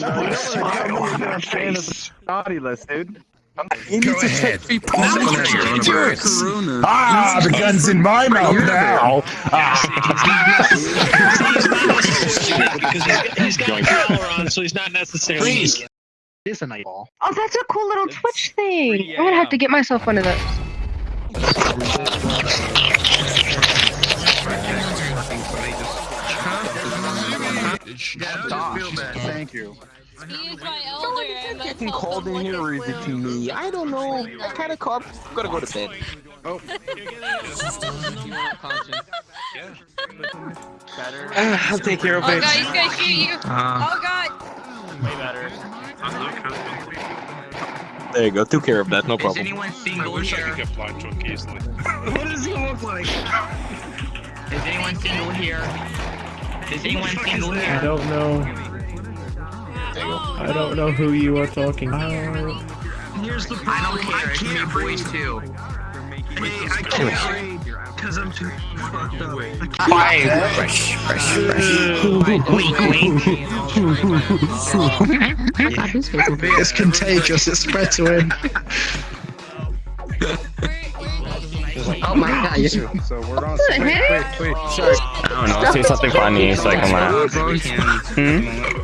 you're gonna stay naughty list, dude. You need to take three pulse procedures. Corona. Ah, the gun's in my mouth now. because he's, he's got power on, so he's not necessarily. It is a night ball. Oh, that's a cool little Twitch thing. I'm gonna have to get myself one of those. Thank you. He's my elder. I'm not Getting called in here or is it to me? I don't know. I kind of caught. Gotta go to bed. Ah, I'll take care of Oh it. god, he's gonna shoot you. Uh, Oh god. There you go. Took care of that. No problem. Is problem. anyone single wish I here? could get blind drunk easily. what does he look like? Is anyone single here? Is anyone single I don't know. I don't know who you are talking about. Here's the I problem. don't care. It's me boys too. Hey, I can't read because I'm too fucked up. Fresh, fresh, fresh. Wink, wink. It's contagious. It spread to him. Oh my god, you So we're on. What the Wait, heck? wait, wait. Sorry. I don't know. Say something funny so I can laugh. Hmm?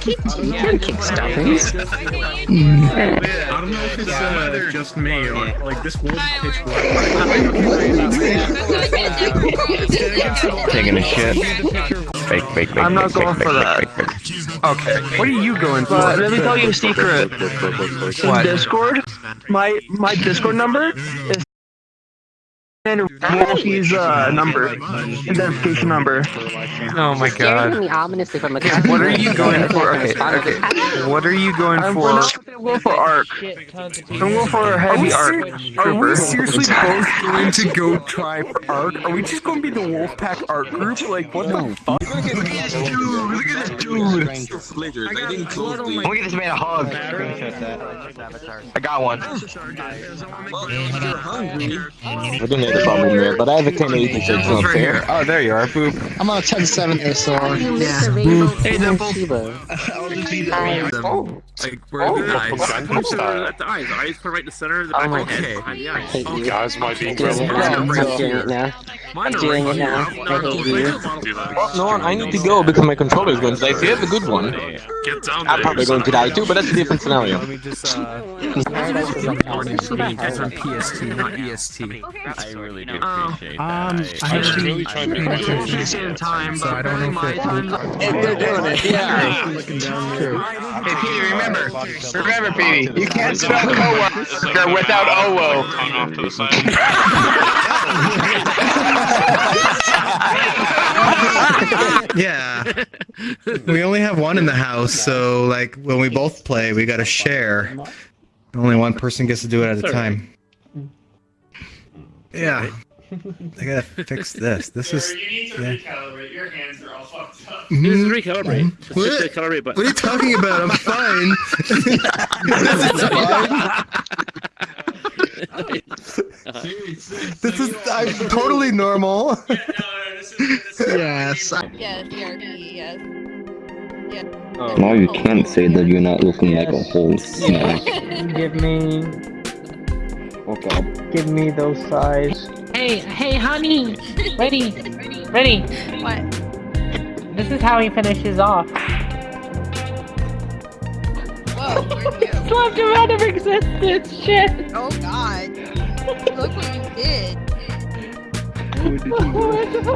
keep can kick stuffings. I don't know if it's uh, just me or like this was pitch black. Taking a shit. Fake, fake, fake. I'm not fake, going fake, for fake, that. fake, fake. Okay. What are you going for? let me tell you a secret. In Discord, my my Discord number is Wolfie's uh number, identification number. Oh my god. at me ominously from a What are you going for? Okay, okay. What are you going I'm for? not gonna for arc. I'm going for a heavy arc. Are we seriously both going to go try for ARC? Are we just going to be the Wolfpack ARC group? Like, what the fuck? Look at this dude! Look at this dude! I didn't close the... Look at this man a hug. I got one. I didn't have a problem there, but I have a 1080 so it's not fair. Oh, there you are, boop. I'm on a 10-7 SR. Hey, Dimple. Oh, Like, where are the eyes? At the eyes. Eyes put right in the center of the back of my head. okay. Behind the eyes. hate you. Guys might be I'm doing it now. I'm doing it now. I'm doing it now. I hate you. Well, no, I need to go because my controller is going to die. If you have a good one, Get down I'm probably going to die too, but that's a different scenario. Let me just uh. Warnings for being from PST, not EST. I really do appreciate Um, I actually really trying to pretty much the same time, So I but don't know my if it- time. they're doing it, yeah. looking down there. Hey, Petey, remember. Remember, Petey. You can't spell coworker without OWO. Tongue off to the side. Yeah. we only have one in the house, so like when we both play, we gotta share. Only one person gets to do it at a time. Yeah. I gotta fix this. This is. You need to yeah. recalibrate. Your hands are all fucked up. Mhm. This is recalibrate. Just What? hit the button. What are you talking about? I'm fine. this is I'm totally normal. Yes. Yes, ERP, yes. Now oh, you can't say that you're not looking like a whole snack. Give me, Oh god. give me those size. Hey, hey, honey! Ready, ready. What? This is how he finishes off. Whoa, where'd you go? Slapped him out of existence. Shit. Oh god. Look what you did. Who did you-